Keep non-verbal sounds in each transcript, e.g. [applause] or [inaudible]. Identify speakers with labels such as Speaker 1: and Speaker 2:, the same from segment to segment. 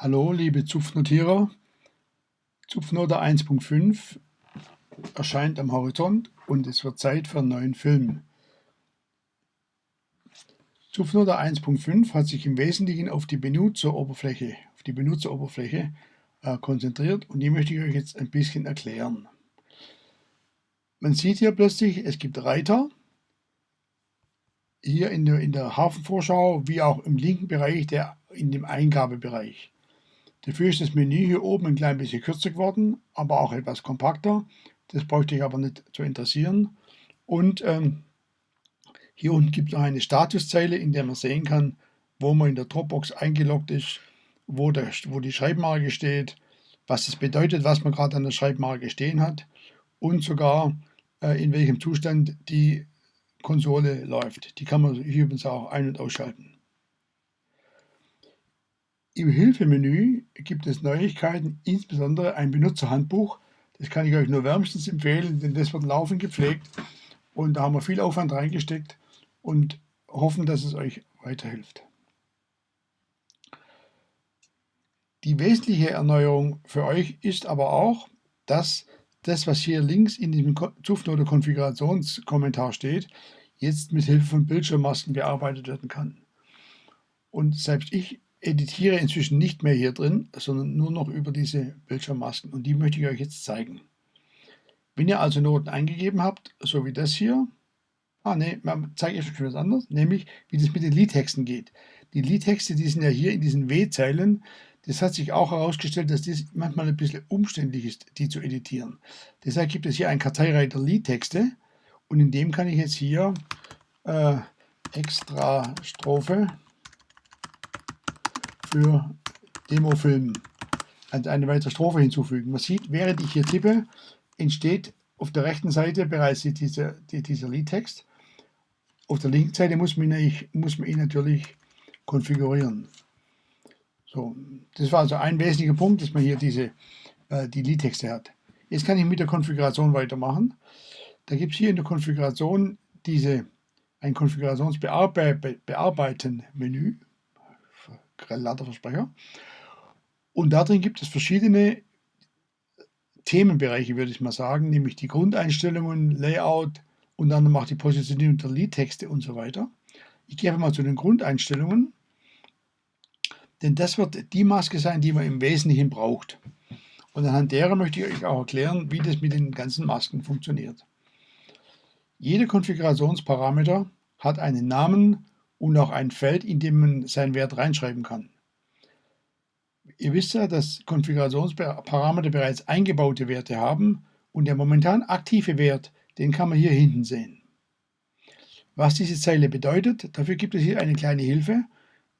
Speaker 1: Hallo liebe Zupfnotierer, Zupfnote 1.5 erscheint am Horizont und es wird Zeit für einen neuen Film. Zupfnote 1.5 hat sich im Wesentlichen auf die Benutzeroberfläche, auf die Benutzeroberfläche äh, konzentriert und die möchte ich euch jetzt ein bisschen erklären. Man sieht hier plötzlich, es gibt Reiter, hier in der, in der Hafenvorschau, wie auch im linken Bereich, der, in dem Eingabebereich. Dafür ist das Menü hier oben ein klein bisschen kürzer geworden, aber auch etwas kompakter. Das bräuchte ich aber nicht zu interessieren. Und ähm, hier unten gibt es noch eine Statuszeile, in der man sehen kann, wo man in der Dropbox eingeloggt ist, wo, der, wo die Schreibmarke steht, was es bedeutet, was man gerade an der Schreibmarke stehen hat und sogar äh, in welchem Zustand die Konsole läuft. Die kann man hier übrigens auch ein- und ausschalten. Im Hilfemenü gibt es Neuigkeiten, insbesondere ein Benutzerhandbuch. Das kann ich euch nur wärmstens empfehlen, denn das wird laufend gepflegt und da haben wir viel Aufwand reingesteckt und hoffen, dass es euch weiterhilft. Die wesentliche Erneuerung für euch ist aber auch, dass das, was hier links in diesem Zufnote Konfigurationskommentar steht, jetzt mit Hilfe von Bildschirmmasken bearbeitet werden kann. Und selbst ich editiere inzwischen nicht mehr hier drin, sondern nur noch über diese Bildschirmmasken und die möchte ich euch jetzt zeigen. Wenn ihr also Noten eingegeben habt, so wie das hier, ah ne, zeige ich euch schon was anderes, nämlich wie das mit den Liedtexten geht. Die Liedtexte, die sind ja hier in diesen W-Zeilen, das hat sich auch herausgestellt, dass das manchmal ein bisschen umständlich ist, die zu editieren. Deshalb gibt es hier einen Karteireiter Liedtexte und in dem kann ich jetzt hier äh, extra Strophe für Demofilm eine weitere Strophe hinzufügen. Man sieht, während ich hier tippe, entsteht auf der rechten Seite bereits dieser, dieser Liedtext. Auf der linken Seite muss man, ihn, muss man ihn natürlich konfigurieren. So, das war also ein wesentlicher Punkt, dass man hier diese, äh, die Liedtexte hat. Jetzt kann ich mit der Konfiguration weitermachen. Da gibt es hier in der Konfiguration diese, ein Konfigurationsbearbeiten-Menü grell Versprecher. Und darin gibt es verschiedene Themenbereiche, würde ich mal sagen, nämlich die Grundeinstellungen, Layout und dann auch die Positionierung der Liedtexte und so weiter. Ich gehe einfach mal zu den Grundeinstellungen, denn das wird die Maske sein, die man im Wesentlichen braucht. Und anhand derer möchte ich euch auch erklären, wie das mit den ganzen Masken funktioniert. Jeder Konfigurationsparameter hat einen Namen und auch ein Feld, in dem man seinen Wert reinschreiben kann. Ihr wisst ja, dass Konfigurationsparameter bereits eingebaute Werte haben und der momentan aktive Wert, den kann man hier hinten sehen. Was diese Zeile bedeutet, dafür gibt es hier eine kleine Hilfe,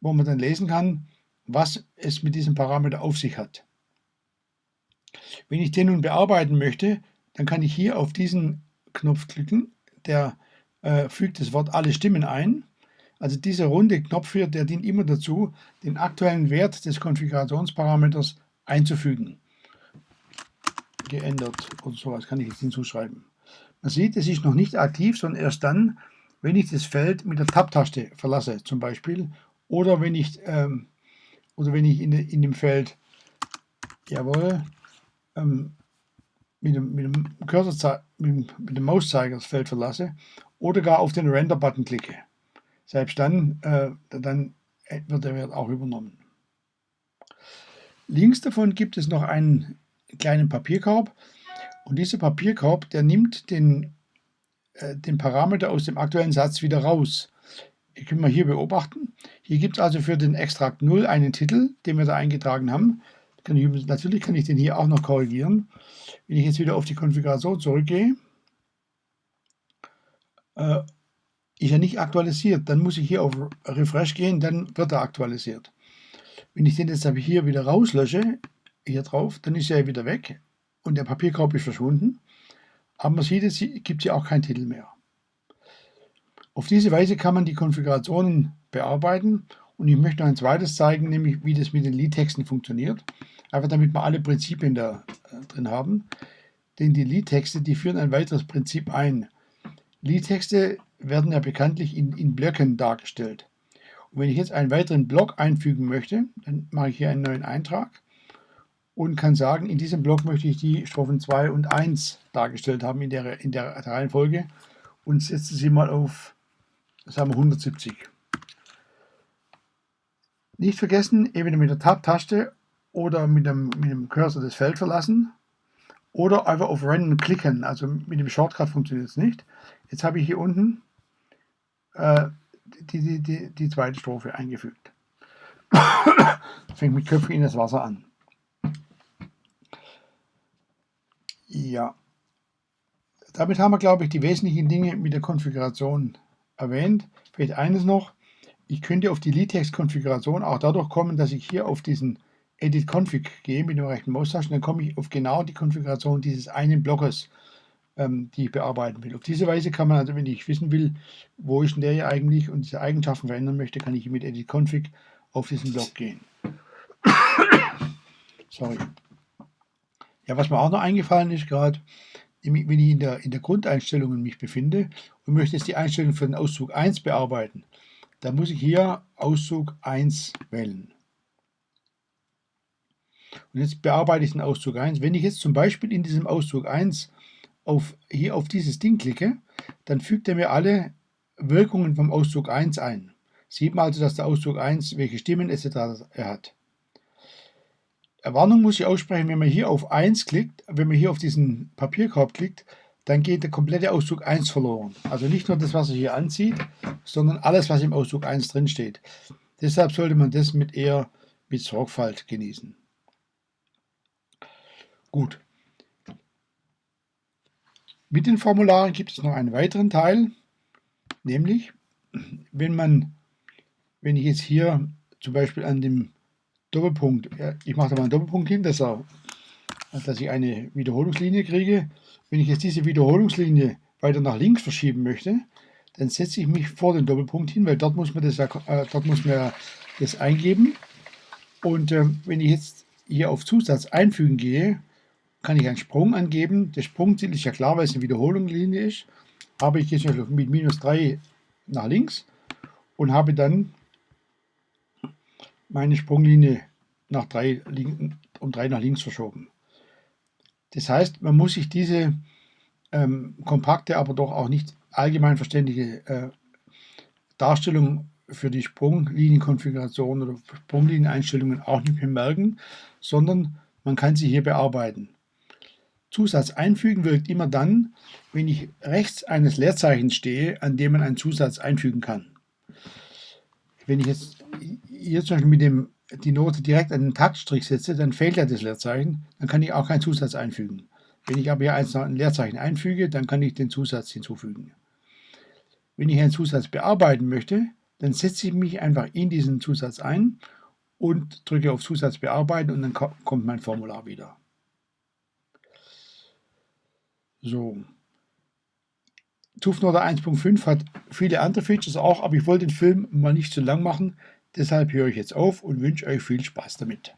Speaker 1: wo man dann lesen kann, was es mit diesem Parameter auf sich hat. Wenn ich den nun bearbeiten möchte, dann kann ich hier auf diesen Knopf klicken, der äh, fügt das Wort alle Stimmen ein also dieser runde Knopf hier, der dient immer dazu, den aktuellen Wert des Konfigurationsparameters einzufügen. Geändert oder sowas kann ich jetzt hinzuschreiben. Man sieht, es ist noch nicht aktiv, sondern erst dann, wenn ich das Feld mit der Tab-Taste verlasse, zum Beispiel, oder wenn ich, ähm, oder wenn ich in, in dem Feld, jawohl, ähm, mit dem, mit dem mit dem Mauszeiger das Feld verlasse, oder gar auf den Render-Button klicke. Selbst dann, äh, dann wird der Wert auch übernommen. Links davon gibt es noch einen kleinen Papierkorb und dieser Papierkorb, der nimmt den, äh, den Parameter aus dem aktuellen Satz wieder raus. Ihr könnt mal hier beobachten. Hier gibt es also für den Extrakt 0 einen Titel, den wir da eingetragen haben. Kann ich, natürlich kann ich den hier auch noch korrigieren. Wenn ich jetzt wieder auf die Konfiguration zurückgehe, äh, ist er nicht aktualisiert. Dann muss ich hier auf Refresh gehen, dann wird er aktualisiert. Wenn ich den jetzt aber hier wieder rauslösche, hier drauf, dann ist er wieder weg und der Papierkorb ist verschwunden. Aber man sieht, es gibt hier auch keinen Titel mehr. Auf diese Weise kann man die Konfigurationen bearbeiten und ich möchte noch ein zweites zeigen, nämlich wie das mit den Liedtexten funktioniert. Einfach damit wir alle Prinzipien da äh, drin haben. Denn die Liedtexte, die führen ein weiteres Prinzip ein. Liedtexte werden ja bekanntlich in, in Blöcken dargestellt. Und wenn ich jetzt einen weiteren Block einfügen möchte, dann mache ich hier einen neuen Eintrag und kann sagen, in diesem Block möchte ich die Strophen 2 und 1 dargestellt haben in der, in der Reihenfolge und setze sie mal auf sagen wir 170. Nicht vergessen, entweder mit der Tab-Taste oder mit dem, mit dem Cursor das Feld verlassen oder einfach auf Random klicken. Also mit dem Shortcut funktioniert es nicht. Jetzt habe ich hier unten äh, die, die, die, die zweite Strophe eingefügt. [coughs] Fängt mit Köpfen in das Wasser an. Ja. Damit haben wir, glaube ich, die wesentlichen Dinge mit der Konfiguration erwähnt. Vielleicht eines noch. Ich könnte auf die Liedtext-Konfiguration auch dadurch kommen, dass ich hier auf diesen Edit Config gehe mit dem rechten Maustaschen, dann komme ich auf genau die Konfiguration dieses einen Blockes, ähm, die ich bearbeiten will. Auf diese Weise kann man also, wenn ich wissen will, wo ist denn der hier eigentlich und diese Eigenschaften verändern möchte, kann ich mit Edit Config auf diesen Block gehen. [coughs] Sorry. Ja, was mir auch noch eingefallen ist gerade, wenn ich in der, in der Grundeinstellungen mich befinde und möchte jetzt die Einstellung für den Auszug 1 bearbeiten, dann muss ich hier Auszug 1 wählen. Und jetzt bearbeite ich den Auszug 1. Wenn ich jetzt zum Beispiel in diesem Auszug 1 auf, hier auf dieses Ding klicke, dann fügt er mir alle Wirkungen vom Auszug 1 ein. Sieht man also, dass der Auszug 1 welche Stimmen etc. hat. Warnung muss ich aussprechen, wenn man hier auf 1 klickt, wenn man hier auf diesen Papierkorb klickt, dann geht der komplette Auszug 1 verloren. Also nicht nur das, was er hier anzieht, sondern alles, was im Auszug 1 drin steht. Deshalb sollte man das mit eher mit Sorgfalt genießen. Gut. Mit den Formularen gibt es noch einen weiteren Teil, nämlich wenn man, wenn ich jetzt hier zum Beispiel an dem Doppelpunkt, ich mache da mal einen Doppelpunkt hin, dass, er, dass ich eine Wiederholungslinie kriege. Wenn ich jetzt diese Wiederholungslinie weiter nach links verschieben möchte, dann setze ich mich vor den Doppelpunkt hin, weil dort muss man das, äh, dort muss man das eingeben. Und äh, wenn ich jetzt hier auf Zusatz einfügen gehe, kann ich einen Sprung angeben. Der Sprungziel ist ja klar, weil es eine Wiederholungslinie ist. Habe ich jetzt mit minus 3 nach links und habe dann meine Sprunglinie nach drei, um 3 nach links verschoben. Das heißt, man muss sich diese ähm, kompakte, aber doch auch nicht allgemein verständliche äh, Darstellung für die Sprunglinienkonfiguration oder Sprunglinieneinstellungen auch nicht mehr merken, sondern man kann sie hier bearbeiten. Zusatz einfügen wirkt immer dann, wenn ich rechts eines Leerzeichens stehe, an dem man einen Zusatz einfügen kann. Wenn ich jetzt hier zum Beispiel mit dem, die Note direkt an den Taktstrich setze, dann fehlt ja das Leerzeichen, dann kann ich auch keinen Zusatz einfügen. Wenn ich aber hier ein Leerzeichen einfüge, dann kann ich den Zusatz hinzufügen. Wenn ich einen Zusatz bearbeiten möchte, dann setze ich mich einfach in diesen Zusatz ein und drücke auf Zusatz bearbeiten und dann kommt mein Formular wieder. So. TUFNODA 1.5 hat viele andere Features auch, aber ich wollte den Film mal nicht zu lang machen. Deshalb höre ich jetzt auf und wünsche euch viel Spaß damit.